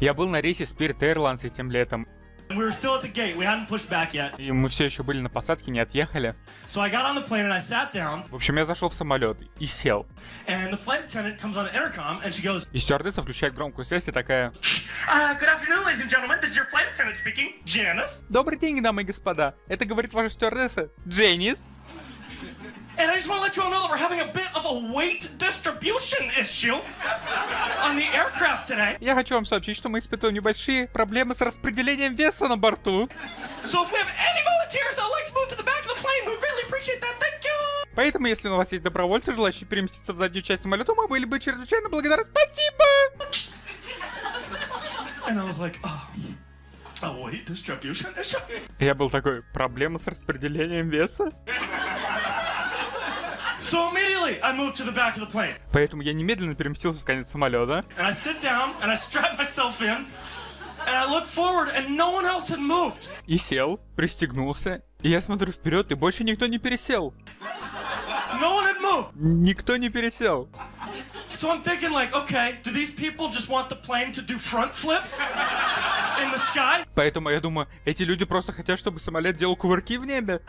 Я был на рейсе Spirit Airlines этим летом, we were still at the gate. We hadn't pushed back yet. и мы все еще были на посадке, не отъехали. So I got on the plane and I sat down, В общем, я зашел в самолет и сел. and the flight attendant comes on the intercom and she goes, И стюардесса включает громкую связь и такая... uh, Good afternoon, ladies and gentlemen. This is your flight attendant speaking, Janice. Добрый день, дамы и господа. Это говорит ваша стюардесса Дженнис. And I just want to let you all know that we're having a bit of a weight distribution issue on the aircraft today. Я хочу вам сообщить, что мы испытываем небольшие проблемы с распределением веса на борту. So if we have any volunteers that would like to move to the back of the plane, we really appreciate that. Thank you. Поэтому, если у вас есть добровольцы, желающие переместиться в заднюю часть самолета, мы были бы чрезвычайно благодарны. Спасибо! And I was like, oh, distribution issue. Я был такой, проблема с распределением веса? So immediately I moved to the back of the plane. Поэтому я немедленно переместился в конец самолета. And I sit down and I strap myself in. And I look forward and no one else had moved. И сел, пристегнулся. И я смотрю вперед, и больше никто не пересел. No one had moved. Никто не пересел. So I'm thinking like, okay, do these people just want the plane to do front flips in the sky? Поэтому я думаю, эти люди просто хотят, чтобы самолет делал кувырки в небе.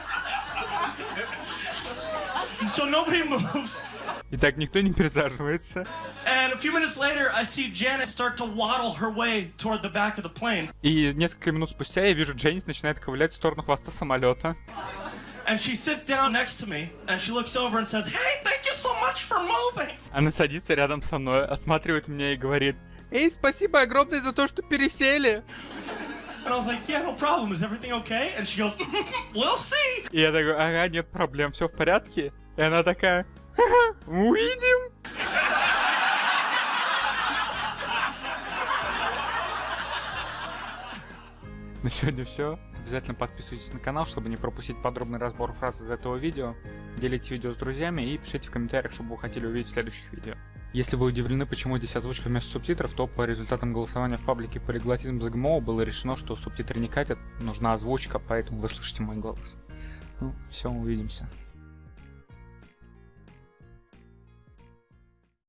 So nobody moves. И так никто не пересаживается. And a few minutes later, I see Janice start to waddle her way toward the back of the plane. И несколько минут спустя я вижу, Дженнис начинает ковылять в сторону хвоста самолета. And she sits down next to me and she looks over and says, Hey, thank you so much for moving. Она садится рядом со мной, осматривает меня и говорит, Эй, спасибо огромное за то, что пересели. And I was like, Yeah, no problem. Is everything okay? And she goes, We'll see. И я такой, ага, нет проблем, все в порядке. И она такая, «Ха-ха, увидим. На сегодня все. Обязательно подписывайтесь на канал, чтобы не пропустить подробный разбор фраз из этого видео. Делите видео с друзьями и пишите в комментариях, что бы вы хотели увидеть в следующих видео. Если вы удивлены, почему здесь озвучка вместо субтитров, то по результатам голосования в паблике Полиглотизм ЗГМО было решено, что субтитры не катят, нужна озвучка, поэтому вы слышите мой голос. Ну, все, увидимся.